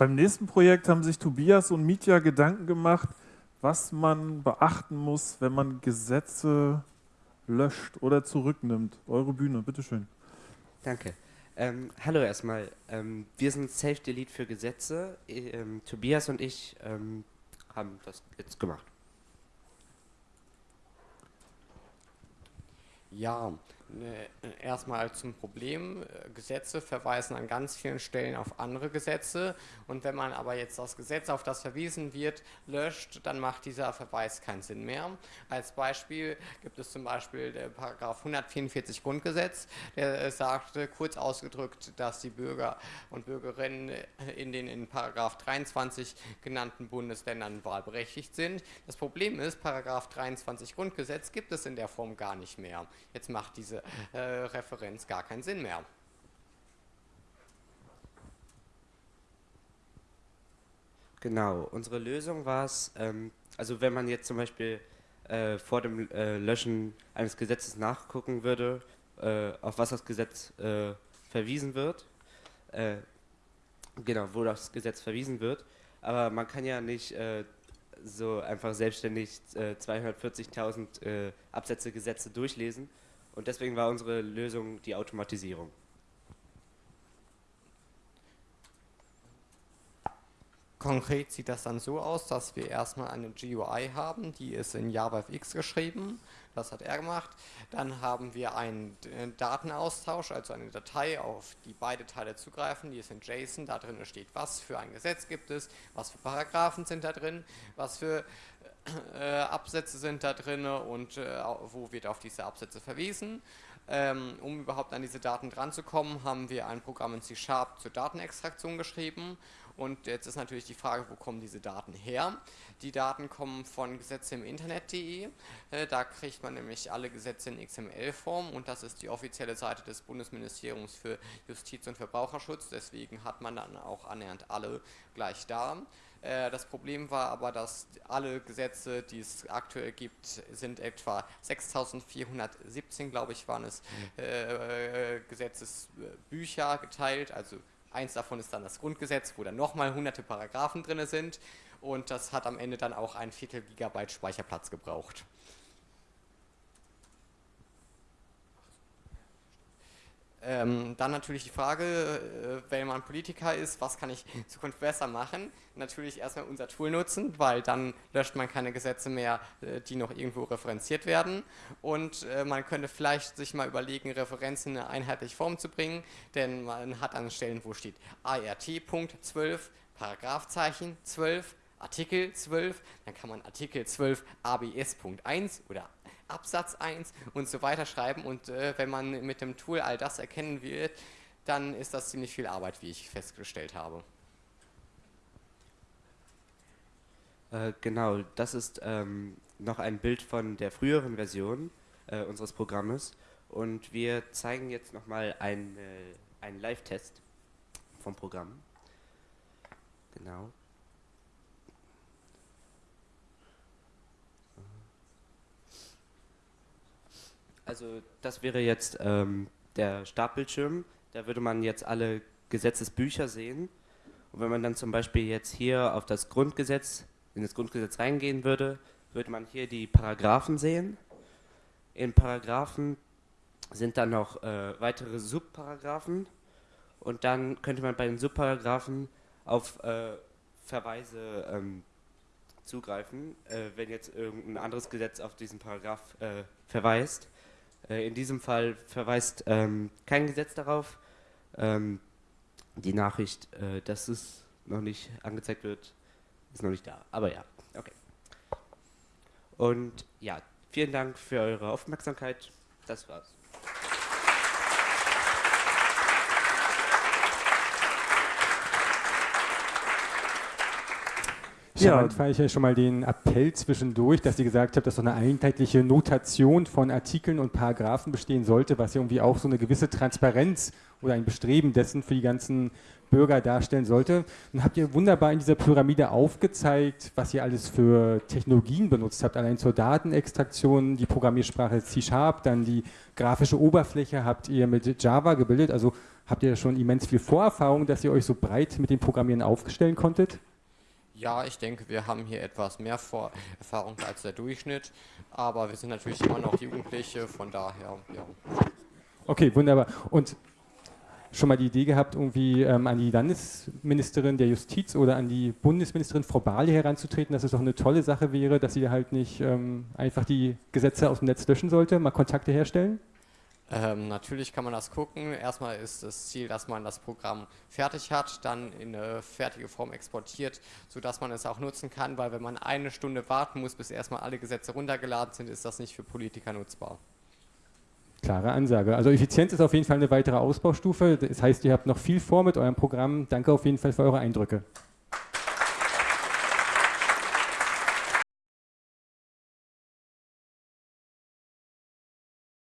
Beim nächsten Projekt haben sich Tobias und Mitya Gedanken gemacht, was man beachten muss, wenn man Gesetze löscht oder zurücknimmt. Eure Bühne, bitteschön. Danke. Ähm, hallo erstmal. Ähm, wir sind Safe Delete für Gesetze. Ähm, Tobias und ich ähm, haben das jetzt gemacht. Ja, erstmal zum Problem. Gesetze verweisen an ganz vielen Stellen auf andere Gesetze und wenn man aber jetzt das Gesetz, auf das verwiesen wird, löscht, dann macht dieser Verweis keinen Sinn mehr. Als Beispiel gibt es zum Beispiel der Paragraph 144 Grundgesetz, der sagt kurz ausgedrückt, dass die Bürger und Bürgerinnen in den in Paragraph 23 genannten Bundesländern wahlberechtigt sind. Das Problem ist, Paragraph 23 Grundgesetz gibt es in der Form gar nicht mehr. Jetzt macht diese äh, Referenz gar keinen Sinn mehr. Genau, unsere Lösung war es, ähm, also wenn man jetzt zum Beispiel äh, vor dem äh, Löschen eines Gesetzes nachgucken würde, äh, auf was das Gesetz äh, verwiesen wird, äh, genau, wo das Gesetz verwiesen wird, aber man kann ja nicht so einfach selbstständig 240.000 Absätze Gesetze durchlesen, und deswegen war unsere Lösung die Automatisierung. Konkret sieht das dann so aus, dass wir erstmal eine GUI haben, die ist in JavaFX geschrieben, das hat er gemacht. Dann haben wir einen äh, Datenaustausch, also eine Datei, auf die beide Teile zugreifen, die ist in JSON, da drin steht, was für ein Gesetz gibt es, was für Paragraphen sind da drin, was für äh, Absätze sind da drin und äh, wo wird auf diese Absätze verwiesen. Ähm, um überhaupt an diese Daten dran zu kommen, haben wir ein Programm in C-Sharp zur Datenextraktion geschrieben und jetzt ist natürlich die Frage, wo kommen diese Daten her? Die Daten kommen von Gesetze im Internet.de, äh, da kriegt man nämlich alle Gesetze in XML-Form und das ist die offizielle Seite des Bundesministeriums für Justiz und Verbraucherschutz, deswegen hat man dann auch annähernd alle gleich da. Äh, das Problem war aber, dass alle Gesetze, die es aktuell gibt, sind etwa 6417, glaube ich, waren es, mhm. äh, Gesetzesbücher geteilt. Also eins davon ist dann das Grundgesetz, wo dann nochmal hunderte Paragraphen drin sind. Und das hat am Ende dann auch ein Viertel Gigabyte Speicherplatz gebraucht. Ähm, dann natürlich die Frage, äh, wenn man Politiker ist, was kann ich in Zukunft besser machen? Natürlich erstmal unser Tool nutzen, weil dann löscht man keine Gesetze mehr, äh, die noch irgendwo referenziert werden. Und äh, man könnte vielleicht sich mal überlegen, Referenzen in eine einheitliche Form zu bringen, denn man hat an Stellen, wo steht ART.12, Paragraphzeichen 12, Artikel 12, dann kann man Artikel 12 ABS.1 oder Absatz 1 und so weiter schreiben und äh, wenn man mit dem Tool all das erkennen wird, dann ist das ziemlich viel Arbeit, wie ich festgestellt habe. Äh, genau, das ist ähm, noch ein Bild von der früheren Version äh, unseres Programmes und wir zeigen jetzt nochmal einen, einen Live-Test vom Programm. Genau. Also das wäre jetzt ähm, der Startbildschirm. Da würde man jetzt alle Gesetzesbücher sehen. Und wenn man dann zum Beispiel jetzt hier auf das Grundgesetz, in das Grundgesetz reingehen würde, würde man hier die Paragraphen sehen. In Paragraphen sind dann noch äh, weitere Subparagraphen und dann könnte man bei den Subparagraphen auf äh, Verweise ähm, zugreifen, äh, wenn jetzt irgendein anderes Gesetz auf diesen Paragraph äh, verweist. Äh, in diesem Fall verweist ähm, kein Gesetz darauf. Ähm, die Nachricht, äh, dass es noch nicht angezeigt wird, ist noch nicht da. Aber ja, okay. Und ja, vielen Dank für eure Aufmerksamkeit. Das war's. Charmant fand ich ja schon mal den Appell zwischendurch, dass sie gesagt hat, dass so eine einheitliche Notation von Artikeln und Paragraphen bestehen sollte, was ja irgendwie auch so eine gewisse Transparenz oder ein Bestreben dessen für die ganzen Bürger darstellen sollte. Und habt ihr wunderbar in dieser Pyramide aufgezeigt, was ihr alles für Technologien benutzt habt. Allein zur Datenextraktion, die Programmiersprache C-Sharp, dann die grafische Oberfläche habt ihr mit Java gebildet. Also habt ihr schon immens viel Vorerfahrung, dass ihr euch so breit mit dem Programmieren aufstellen konntet? Ja, ich denke, wir haben hier etwas mehr Vor Erfahrung als der Durchschnitt, aber wir sind natürlich immer noch Jugendliche, von daher, ja. Okay, wunderbar. Und schon mal die Idee gehabt, irgendwie ähm, an die Landesministerin der Justiz oder an die Bundesministerin Frau Barley heranzutreten, dass es doch eine tolle Sache wäre, dass sie halt nicht ähm, einfach die Gesetze aus dem Netz löschen sollte, mal Kontakte herstellen? Ähm, natürlich kann man das gucken. Erstmal ist das Ziel, dass man das Programm fertig hat, dann in eine fertige Form exportiert, sodass man es auch nutzen kann, weil wenn man eine Stunde warten muss, bis erstmal alle Gesetze runtergeladen sind, ist das nicht für Politiker nutzbar. Klare Ansage. Also Effizienz ist auf jeden Fall eine weitere Ausbaustufe. Das heißt, ihr habt noch viel vor mit eurem Programm. Danke auf jeden Fall für eure Eindrücke.